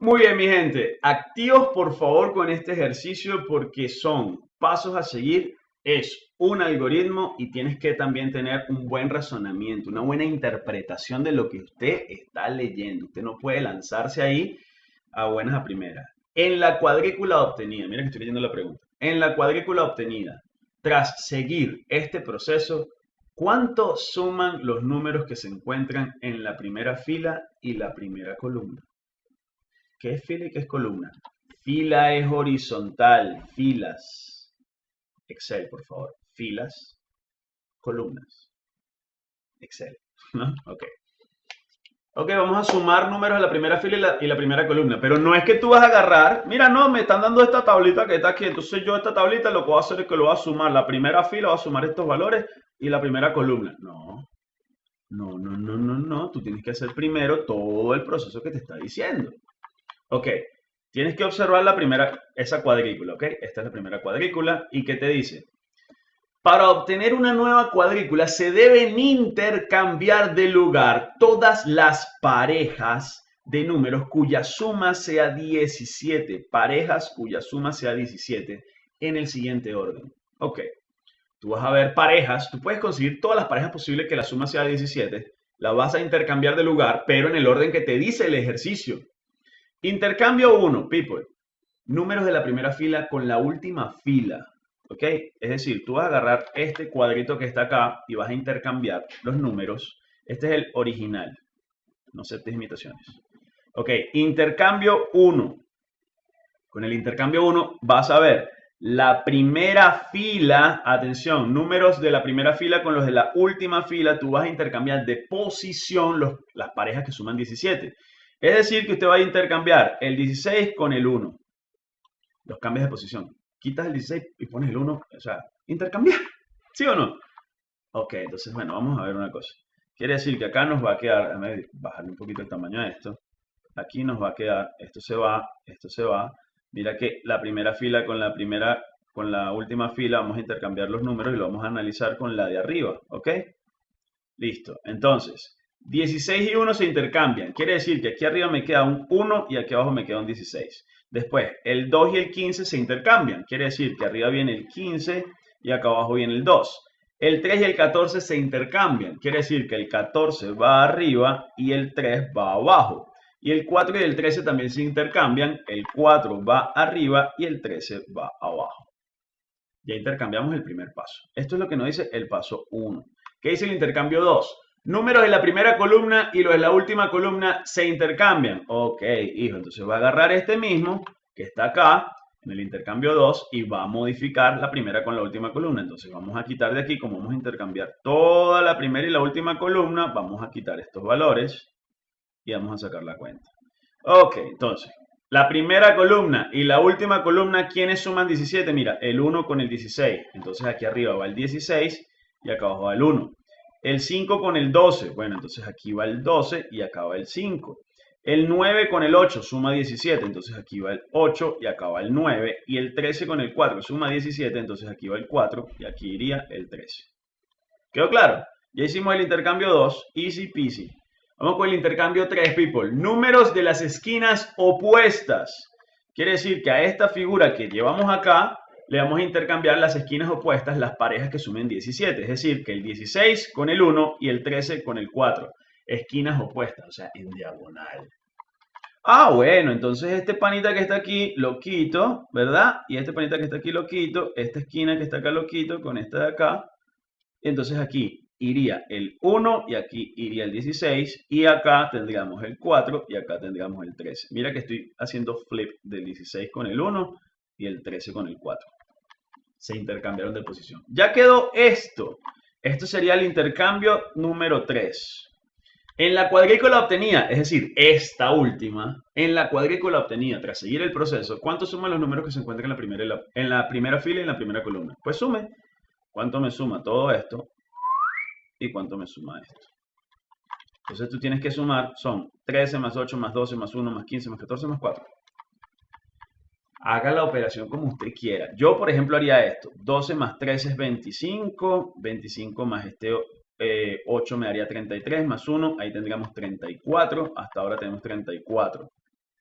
Muy bien, mi gente, activos por favor con este ejercicio porque son pasos a seguir es un algoritmo y tienes que también tener un buen razonamiento, una buena interpretación de lo que usted está leyendo. Usted no puede lanzarse ahí a buenas a primeras. En la cuadrícula obtenida, mira que estoy leyendo la pregunta. En la cuadrícula obtenida, tras seguir este proceso, ¿cuánto suman los números que se encuentran en la primera fila y la primera columna? ¿Qué es fila y qué es columna? Fila es horizontal, filas Excel, por favor. Filas, columnas. Excel. ¿No? Ok. Ok, vamos a sumar números a la primera fila y la, primera columna. Pero no es que tú vas a agarrar, mira, no, me están dando esta tablita que está aquí. Entonces yo esta tablita lo que voy a hacer es que lo voy a sumar. La primera fila va a sumar estos valores y la primera columna. No, no, no, no, no, no. Tú tienes que hacer primero todo el proceso que te está diciendo. Ok, Tienes que observar la primera, esa cuadrícula, ¿ok? Esta es la primera cuadrícula. ¿Y qué te dice? Para obtener una nueva cuadrícula se deben intercambiar de lugar todas las parejas de números cuya suma sea 17. Parejas cuya suma sea 17 en el siguiente orden. Ok. Tú vas a ver parejas. Tú puedes conseguir todas las parejas posibles que la suma sea 17. La vas a intercambiar de lugar, pero en el orden que te dice el ejercicio. Intercambio 1, people. Números de la primera fila con la última fila. ¿Ok? Es decir, tú vas a agarrar este cuadrito que está acá y vas a intercambiar los números. Este es el original. No aceptes imitaciones. Ok, intercambio 1. Con el intercambio 1 vas a ver la primera fila, atención, números de la primera fila con los de la última fila, tú vas a intercambiar de posición las parejas que suman 17. Es decir, que usted va a intercambiar el 16 con el 1. Los cambios de posición. Quitas el 16 y pones el 1. O sea, intercambiar. ¿Sí o no? Ok, entonces, bueno, vamos a ver una cosa. Quiere decir que acá nos va a quedar, bajarle un poquito el tamaño a esto. Aquí nos va a quedar, esto se va, esto se va. Mira que la primera fila con la primera, con la última fila vamos a intercambiar los números y lo vamos a analizar con la de arriba, ¿ok? Listo. Entonces, 16 y 1 se intercambian. Quiere decir que aquí arriba me queda un 1 y aquí abajo me queda un 16. Después, el 2 y el 15 se intercambian. Quiere decir que arriba viene el 15 y acá abajo viene el 2. El 3 y el 14 se intercambian. Quiere decir que el 14 va arriba y el 3 va abajo. Y el 4 y el 13 también se intercambian. El 4 va arriba y el 13 va abajo. Ya intercambiamos el primer paso. Esto es lo que nos dice el paso 1. ¿Qué dice el intercambio 2? Números de la primera columna y los de la última columna se intercambian. Ok, hijo, entonces va a agarrar este mismo que está acá en el intercambio 2 y va a modificar la primera con la última columna. Entonces vamos a quitar de aquí, como vamos a intercambiar toda la primera y la última columna, vamos a quitar estos valores y vamos a sacar la cuenta. Ok, entonces, la primera columna y la última columna, ¿quiénes suman 17? Mira, el 1 con el 16. Entonces aquí arriba va el 16 y acá abajo va el 1. El 5 con el 12, bueno, entonces aquí va el 12 y acá va el 5. El 9 con el 8 suma 17, entonces aquí va el 8 y acá va el 9. Y el 13 con el 4 suma 17, entonces aquí va el 4 y aquí iría el 13. ¿Quedó claro? Ya hicimos el intercambio 2, easy peasy. Vamos con el intercambio 3, people. Números de las esquinas opuestas. Quiere decir que a esta figura que llevamos acá, le vamos a intercambiar las esquinas opuestas, las parejas que sumen 17. Es decir, que el 16 con el 1 y el 13 con el 4. Esquinas opuestas, o sea, en diagonal. Ah, bueno, entonces este panita que está aquí lo quito, ¿verdad? Y este panita que está aquí lo quito, esta esquina que está acá lo quito con esta de acá. Entonces aquí iría el 1 y aquí iría el 16 y acá tendríamos el 4 y acá tendríamos el 13. Mira que estoy haciendo flip del 16 con el 1 y el 13 con el 4. Se intercambiaron de posición. Ya quedó esto. Esto sería el intercambio número 3. En la cuadrícula obtenida, es decir, esta última, en la cuadrícula obtenida, tras seguir el proceso, ¿cuánto suman los números que se encuentran en la primera, en la primera fila y en la primera columna? Pues sume. ¿Cuánto me suma todo esto? ¿Y cuánto me suma esto? Entonces tú tienes que sumar, son 13 más 8 más 12 más 1 más 15 más 14 más 4. Haga la operación como usted quiera. Yo, por ejemplo, haría esto. 12 más 13 es 25. 25 más este 8 eh, me daría 33 más 1, ahí tendríamos 34, hasta ahora tenemos 34.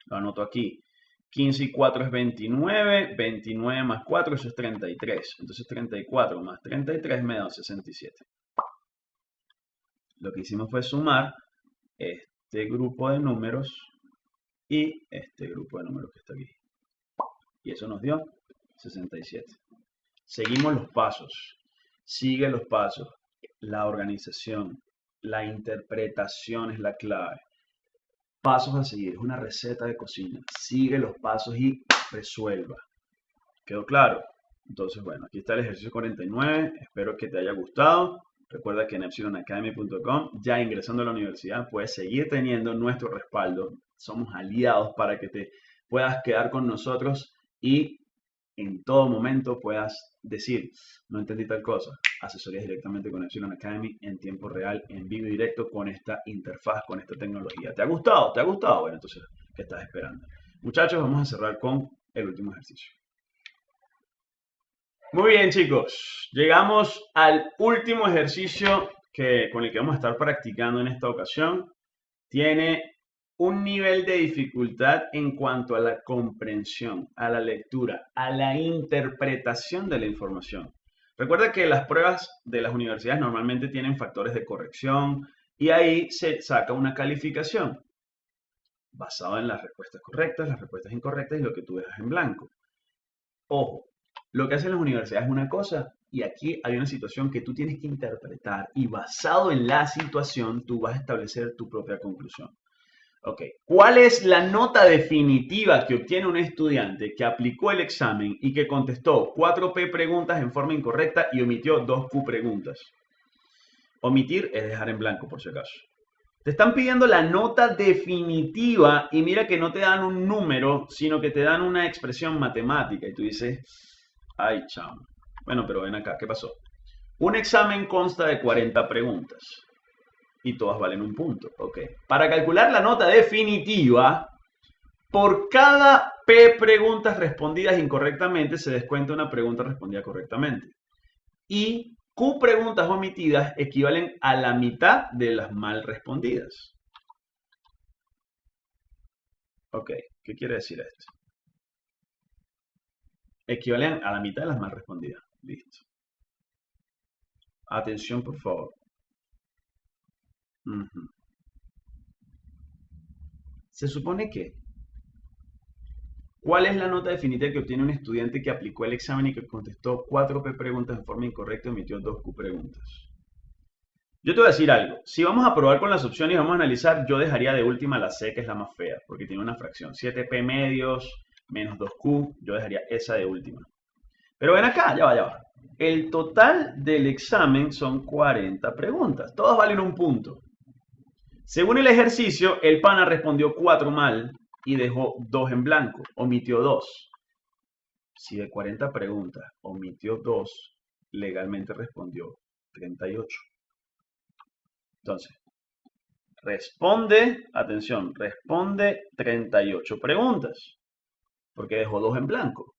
Lo anoto aquí. 15 y 4 es 29, 29 más 4, eso es 33. Entonces 34 más 33 me da 67. Lo que hicimos fue sumar este grupo de números y este grupo de números que está aquí. Y eso nos dio 67. Seguimos los pasos. Sigue los pasos la organización, la interpretación es la clave. Pasos a seguir, es una receta de cocina. Sigue los pasos y resuelva. ¿Quedó claro? Entonces, bueno, aquí está el ejercicio 49. Espero que te haya gustado. Recuerda que en epsilonacademy.com, ya ingresando a la universidad, puedes seguir teniendo nuestro respaldo. Somos aliados para que te puedas quedar con nosotros y en todo momento puedas decir, no entendí tal cosa, asesorías directamente con Epsilon Academy en tiempo real, en vivo y directo con esta interfaz, con esta tecnología. ¿Te ha gustado? ¿Te ha gustado? Bueno, entonces, ¿qué estás esperando? Muchachos, vamos a cerrar con el último ejercicio. Muy bien, chicos. Llegamos al último ejercicio que, con el que vamos a estar practicando en esta ocasión. Tiene un nivel de dificultad en cuanto a la comprensión, a la lectura, a la interpretación de la información. Recuerda que las pruebas de las universidades normalmente tienen factores de corrección y ahí se saca una calificación basada en las respuestas correctas, las respuestas incorrectas y lo que tú dejas en blanco. Ojo, lo que hacen las universidades es una cosa y aquí hay una situación que tú tienes que interpretar y basado en la situación tú vas a establecer tu propia conclusión. Ok, ¿cuál es la nota definitiva que obtiene un estudiante que aplicó el examen y que contestó 4P preguntas en forma incorrecta y omitió 2Q preguntas? Omitir es dejar en blanco, por si acaso. Te están pidiendo la nota definitiva y mira que no te dan un número, sino que te dan una expresión matemática. Y tú dices, ay, chamo. Bueno, pero ven acá, ¿qué pasó? Un examen consta de 40 preguntas y todas valen un punto. Ok. Para calcular la nota definitiva, por cada P preguntas respondidas incorrectamente se descuenta una pregunta respondida correctamente. Y Q preguntas omitidas equivalen a la mitad de las mal respondidas. Ok, ¿qué quiere decir esto? Equivalen a la mitad de las mal respondidas. Listo. Atención, por favor. Se supone que, ¿cuál es la nota definitiva que obtiene un estudiante que aplicó el examen y que contestó 4 P preguntas de forma incorrecta y omitió 2 Q preguntas? Yo te voy a decir algo. Si vamos a probar con las opciones y vamos a analizar, yo dejaría de última la C, que es la más fea, porque tiene una fracción. 7P medios menos 2Q, yo dejaría esa de última. Pero ven acá, ya va, ya va. El total del examen son 40 preguntas. Todas valen un punto. Según el ejercicio, el pana respondió cuatro mal y dejó dos en blanco, omitió dos. Si de 40 preguntas omitió dos, legalmente respondió 38. Entonces, responde, atención, responde 38 preguntas, porque dejó dos en blanco.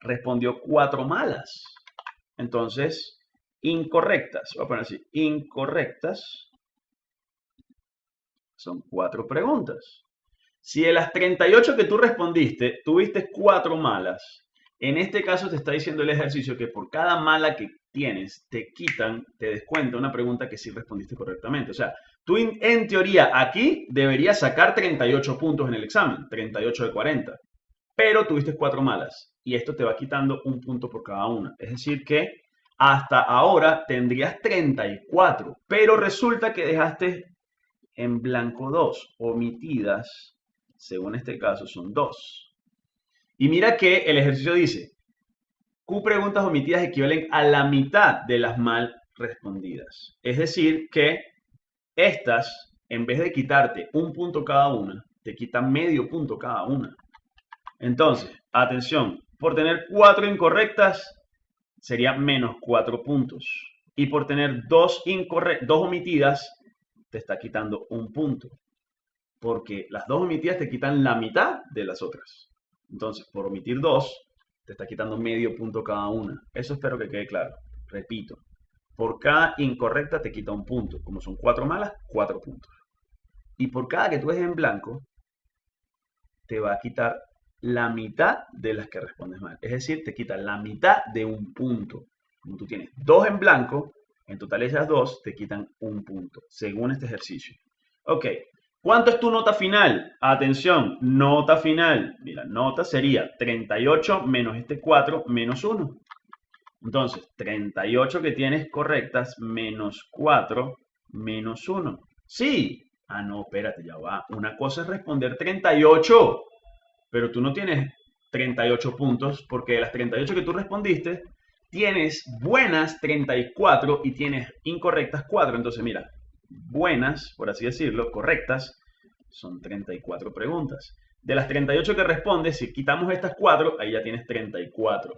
Respondió cuatro malas. Entonces, incorrectas, voy a poner así, incorrectas son cuatro preguntas. Si de las 38 que tú respondiste, tuviste cuatro malas En este caso te está diciendo el ejercicio que por cada mala que tienes, te quitan, te descuenta una pregunta que sí respondiste correctamente. O sea, tú en teoría aquí deberías sacar 38 puntos en el examen, 38 de 40, pero tuviste cuatro malas y esto te va quitando un punto por cada una. Es decir que hasta ahora tendrías 34, pero resulta que dejaste en blanco 2, omitidas, según este caso son 2. Y mira que el ejercicio dice, Q preguntas omitidas equivalen a la mitad de las mal respondidas. Es decir, que estas, en vez de quitarte un punto cada una, te quitan medio punto cada una. Entonces, atención, por tener cuatro incorrectas, sería menos cuatro puntos. Y por tener dos, dos omitidas, te está quitando un punto. Porque las dos omitidas te quitan la mitad de las otras. Entonces, por omitir dos, te está quitando medio punto cada una. Eso espero que quede claro. Repito, por cada incorrecta te quita un punto. Como son cuatro malas, cuatro puntos. Y por cada que tú dejes en blanco, te va a quitar la mitad de las que respondes mal. Es decir, te quita la mitad de un punto. Como tú tienes dos en blanco, en total esas dos te quitan un punto, según este ejercicio. Ok, ¿cuánto es tu nota final? Atención, nota final. Mira, nota sería 38 menos este 4 menos 1. Entonces, 38 que tienes correctas menos 4 menos 1. Sí. Ah, no, espérate, ya va. Una cosa es responder 38 pero tú no tienes 38 puntos porque de las 38 que tú respondiste, tienes buenas 34 y tienes incorrectas 4. Entonces, mira, buenas, por así decirlo, correctas, son 34 preguntas. De las 38 que respondes, si quitamos estas 4, ahí ya tienes 34.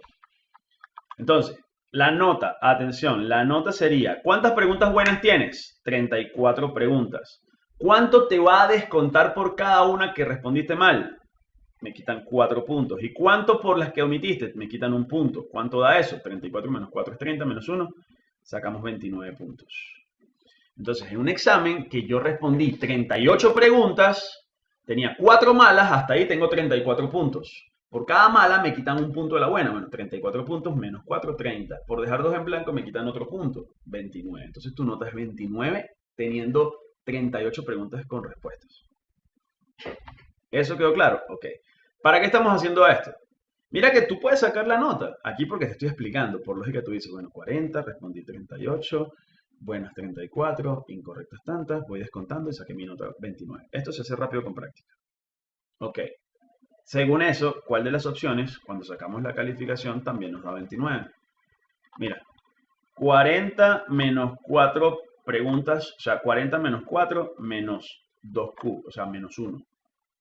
Entonces, la nota, atención, la nota sería, ¿cuántas preguntas buenas tienes? 34 preguntas. ¿Cuánto te va a descontar por cada una que respondiste mal? Me quitan 4 puntos. ¿Y cuánto por las que omitiste? Me quitan un punto. ¿Cuánto da eso? 34 menos 4 es 30, menos 1. Sacamos 29 puntos. Entonces, en un examen que yo respondí 38 preguntas, tenía 4 malas, hasta ahí tengo 34 puntos. Por cada mala me quitan un punto de la buena. Bueno, 34 puntos menos 4, 30. Por dejar dos en blanco me quitan otro punto, 29. Entonces tu nota es 29 teniendo 38 preguntas con respuestas. ¿Eso quedó claro? Ok. ¿Para qué estamos haciendo esto? Mira que tú puedes sacar la nota aquí porque te estoy explicando. Por lógica tú dices, bueno, 40, respondí 38, buenas 34, incorrectas tantas, voy descontando y saqué mi nota 29. Esto se hace rápido con práctica. Ok. Según eso, ¿cuál de las opciones, cuando sacamos la calificación, también nos da 29? Mira, 40 menos 4 preguntas, o sea, 40 menos 4 menos 2Q, o sea, menos 1.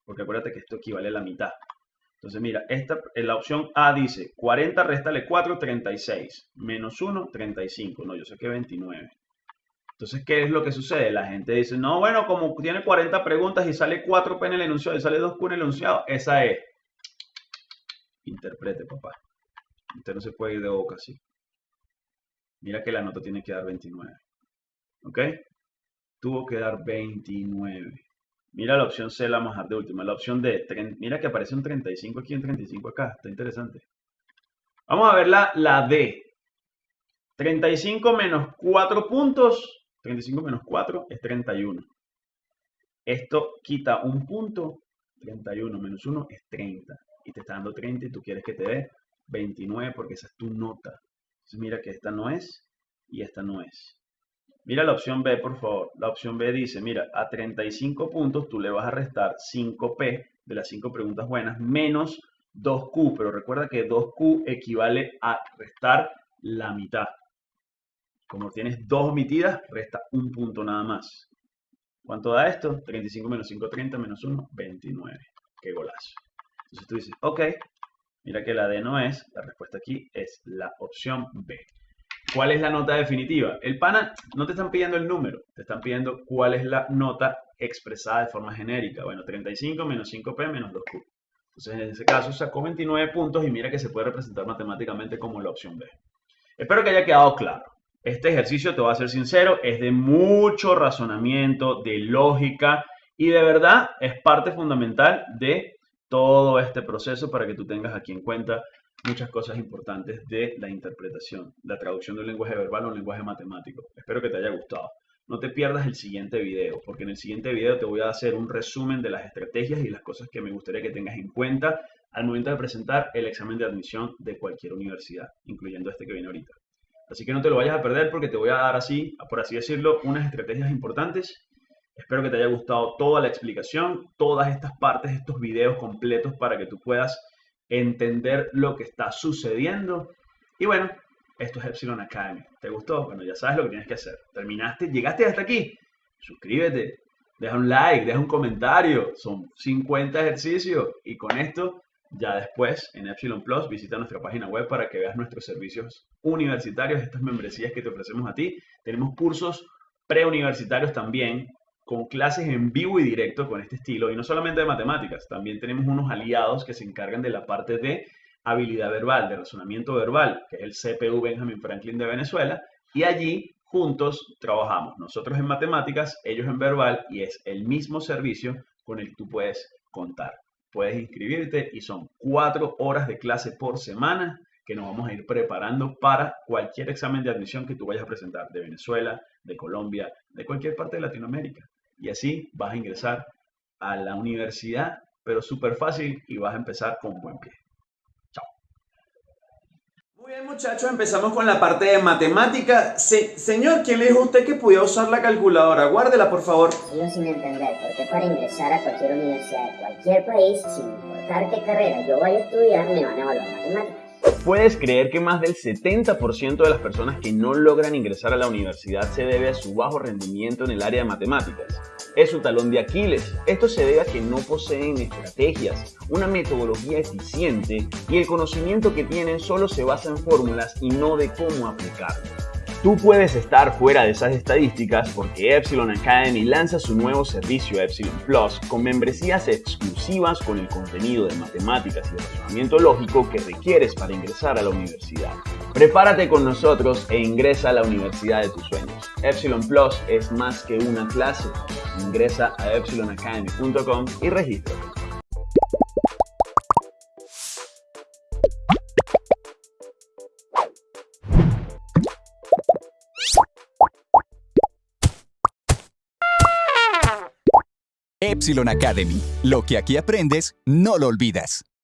Porque acuérdate que esto equivale a la mitad. Entonces, mira, esta, en la opción A dice 40 restale 4, 36. Menos 1, 35. No, yo sé que 29. Entonces, ¿qué es lo que sucede? La gente dice, no, bueno, como tiene 40 preguntas y sale 4P en el enunciado y sale 2Q en el enunciado, esa es. Interprete, papá. Usted no se puede ir de boca así. Mira que la nota tiene que dar 29. ¿Ok? Tuvo que dar 29. Mira la opción C, la más de última. La opción D, mira que aparece un 35 aquí, un 35 acá. Está interesante. Vamos a ver la, la D. 35 menos 4 puntos. 35 menos 4 es 31. Esto quita un punto. 31 menos 1 es 30. Y te está dando 30 y tú quieres que te dé 29 porque esa es tu nota. Entonces mira que esta no es y esta no es. Mira la opción B, por favor. La opción B dice, mira, a 35 puntos tú le vas a restar 5P de las 5 preguntas buenas menos 2Q, pero recuerda que 2Q equivale a restar la mitad. Como tienes dos omitidas, resta un punto nada más. ¿Cuánto da esto? 35 menos 5, 30 menos 1, 29. Qué golazo. Entonces tú dices, ok, mira que la D no es, la respuesta aquí es la opción B. ¿Cuál es la nota definitiva? El pana no te están pidiendo el número, te están pidiendo cuál es la nota expresada de forma genérica. Bueno, 35 menos 5P menos 2Q. Entonces, en ese caso sacó 29 puntos y mira que se puede representar matemáticamente como la opción B. Espero que haya quedado claro. Este ejercicio, te voy a ser sincero, es de mucho razonamiento, de lógica y de verdad es parte fundamental de todo este proceso para que tú tengas aquí en cuenta muchas cosas importantes de la interpretación, la traducción de un lenguaje verbal a un lenguaje matemático. Espero que te haya gustado. No te pierdas el siguiente video, porque en el siguiente video te voy a hacer un resumen de las estrategias y las cosas que me gustaría que tengas en cuenta al momento de presentar el examen de admisión de cualquier universidad, incluyendo este que viene ahorita. Así que no te lo vayas a perder porque te voy a dar así, por así decirlo, unas estrategias importantes. Espero que te haya gustado toda la explicación, todas estas partes, estos videos completos para que tú puedas entender lo que está sucediendo. Y bueno, esto es Epsilon Academy. ¿Te gustó? Bueno, ya sabes lo que tienes que hacer. ¿Terminaste? ¿Llegaste hasta aquí? Suscríbete, deja un like, deja un comentario. Son 50 ejercicios y con esto ya después, en Epsilon Plus, visita nuestra página web para que veas nuestros servicios universitarios, estas membresías que te ofrecemos a ti. Tenemos cursos preuniversitarios también, con clases en vivo y directo con este estilo, y no solamente de matemáticas, también tenemos unos aliados que se encargan de la parte de habilidad verbal, de razonamiento verbal, que es el CPU Benjamin Franklin de Venezuela, y allí juntos trabajamos, nosotros en matemáticas, ellos en verbal, y es el mismo servicio con el que tú puedes contar. Puedes inscribirte y son cuatro horas de clase por semana que nos vamos a ir preparando para cualquier examen de admisión que tú vayas a presentar de Venezuela, de Colombia, de cualquier parte de Latinoamérica. Y así vas a ingresar a la universidad, pero súper fácil y vas a empezar con buen pie. Muy bien muchachos, empezamos con la parte de matemática. señor, ¿quién le dijo a usted que podía usar la calculadora? Guárdela, por favor. Sigo sin entender por qué para ingresar a cualquier universidad de cualquier país, sin importar qué carrera yo vaya a estudiar, me van a evaluar matemáticas. ¿Puedes creer que más del 70% de las personas que no logran ingresar a la universidad se debe a su bajo rendimiento en el área de matemáticas? Es su talón de Aquiles. Esto se debe a que no poseen estrategias, una metodología eficiente y el conocimiento que tienen solo se basa en fórmulas y no de cómo aplicarlas. Tú puedes estar fuera de esas estadísticas porque Epsilon Academy lanza su nuevo servicio Epsilon Plus con membresías exclusivas con el contenido de matemáticas y razonamiento lógico que requieres para ingresar a la universidad. Prepárate con nosotros e ingresa a la universidad de tus sueños. Epsilon Plus es más que una clase. Ingresa a epsilonacademy.com y regístrate. Epsilon Academy. Lo que aquí aprendes, no lo olvidas.